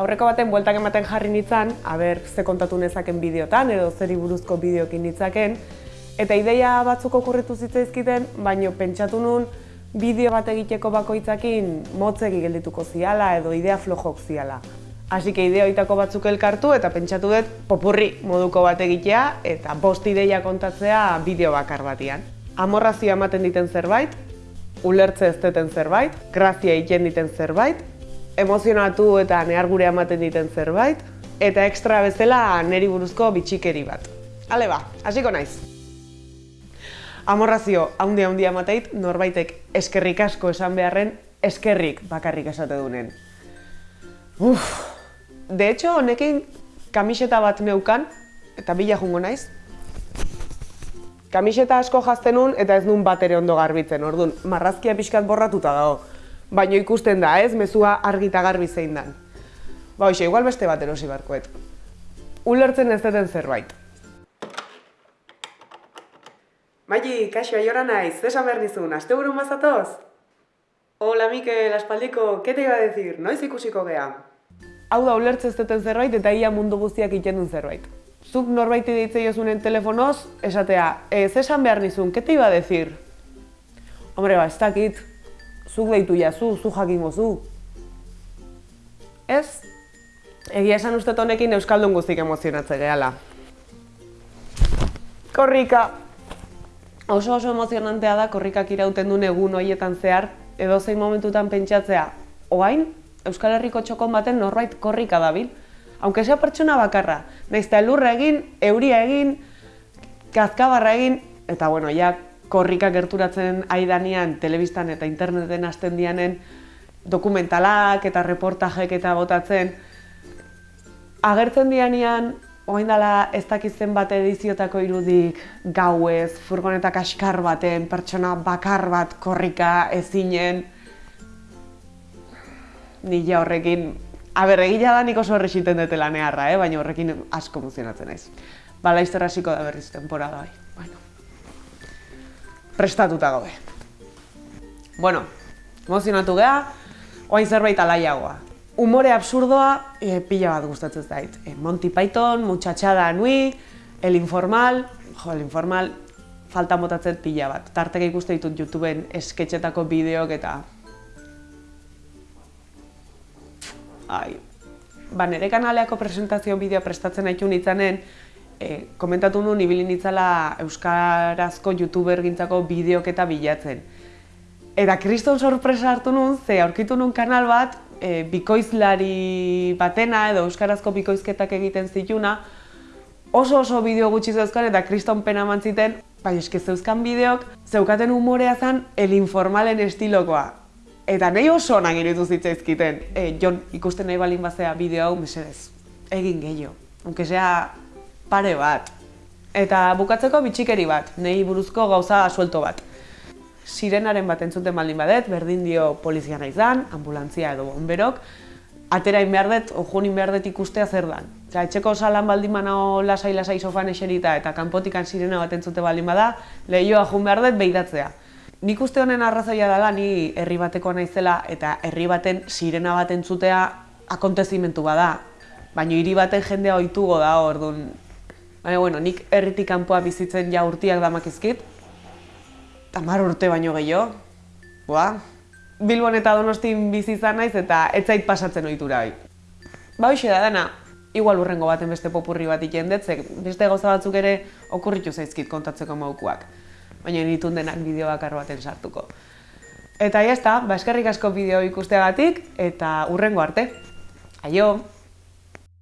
Aurreko baten bueltak ematen jarri nintzen, aber ze kontatu nezaken bideotan edo zeri buruzko bideokin nitzaken, eta ideia batzuk okurritu zitzaizkiten, baino pentsatu nun bideo bat egiteko bakoitzakin motzegi geldituko ziala edo idea flojok ziala. Hasi que ideoitako batzuk elkartu eta pentsatu dut popurri moduko bat egitea eta bost ideia kontatzea bideo bakar batian. Amorrazio ematen diten zerbait, ulertze ez zerbait, grazia egiten diten zerbait, emozionatu eta nehar gure ematen diten zerbait, eta ekstra bezala neri buruzko bitxikeri bat. Hale ba, hasiko naiz. Amorrazio handia handia emateit norbaitek eskerrik asko esan beharren eskerrik bakarrik esate dunen. Uf, de hecho, honekin kamiseta bat neukan, eta bila jungo naiz. Kamiseta asko jazten nun eta ez nun bat ere ondo garbitzen, orduan, marrazkia pixkat borratuta dago. Baina ikusten da, ez, mezua argi eta garbi zein dan. Ba, hoxe, igual beste bat erosi barkoet. Ulertzen ez deten zerbait. Maili, kaixo, aiora naiz, zesan behar nizun, aste buru mazatoz? Hola, Mikel, aspaldiko, ke te iba a decir, noiz ikusiko gea? Hau da, ulertzen ez deten zerbait eta ia mundu guztiak iten zerbait. Zuk norbaiti deitze jozunen telefonoz, esatea, ez esan behar nizun, ke te iba a decir? Hombre, ba, ez dakit, zuk deitu jazu, zu jakingo zu. Ez, egia esan uste honekin Euskaldun guztik emozionatze gehala. Korrika! Oso oso emozionantea da korrikak irauten duen egun hoietan zehar, edo zein momentutan pentsatzea, oain, Euskal Herriko txokon baten norbait korrika dabil, aunque sea pertsona bakarra, nahiz elurra egin, euria egin, kazkabarra egin, eta bueno, ja korrika gerturatzen aidanean telebistan eta interneten hasten dianen dokumentalak eta reportajek eta botatzen, agertzen dianean, Oain dela ez dakitzen bat ediziotako irudik gauez, furgonetak askar baten, pertsona bakar bat korrika ezinen. Nila horrekin, aber egila da nik oso horrexiten dute lanearra, eh? baina horrekin asko emozionatzen naiz. Ba, laizter hasiko da berriz temporada bai. Bueno. Prestatuta gaude. Bueno, emozionatu geha, oain zerbait alaiagoa. Humore absurdoa e, pila bat gustatzen zait. E, Monty Python, Muchachada Nui, El Informal, jo, El Informal falta motatzen pila bat. Tarteka ikuste ditut YouTubeen esketxetako bideok eta... Ai. Ba, nire kanaleako presentazio bideo prestatzen haitu nitzanen, e, komentatu nuen ibili nitzala Euskarazko YouTuber gintzako bideok eta bilatzen. Eta kriston sorpresa hartu nuen, ze aurkitu nuen kanal bat, e, bikoizlari batena edo euskarazko bikoizketak egiten zituna, oso oso bideo gutxi zeuzkan eta kriston pena mantziten, bai eske zeuzkan bideok, zeukaten humorea zen el informalen estilokoa. Eta nahi oso onak iritu zitzaizkiten, e, jon ikusten nahi balin bazea bideo hau, mesedez, egin gehiago, aunque sea pare bat. Eta bukatzeko bitxikeri bat, nahi buruzko gauza suelto bat sirenaren bat entzuten baldin badet, berdin dio polizia nahi zan, ambulantzia edo bomberok, aterain behar dut, ojunin behar dut ikustea zer dan. Osa, etxeko salan baldin manao lasai-lasai sofan eserita eta kanpotikan sirena bat entzute baldin bada, lehioa jun behar dut behidatzea. Nik uste honen arrazoia dela, ni herri bateko naizela eta herri baten sirena bat entzutea akontezimentu bada. Baina hiri baten jendea ohitugo da, orduan. Baina, bueno, nik herritik kanpoa bizitzen ja urtiak damakizkit, tamar urte baino gehiago. Boa, Bilbon eta Donostin bizi izan naiz eta ez zait pasatzen ohitura bai. Ba hoxe da dana, igual urrengo baten beste popurri bat ikendetzek, beste gauza batzuk ere okurritu zaizkit kontatzeko maukuak. Baina nitun denak bideo bakar baten sartuko. Eta jazta, ba eskerrik asko bideo ikusteagatik eta urrengo arte. Aio!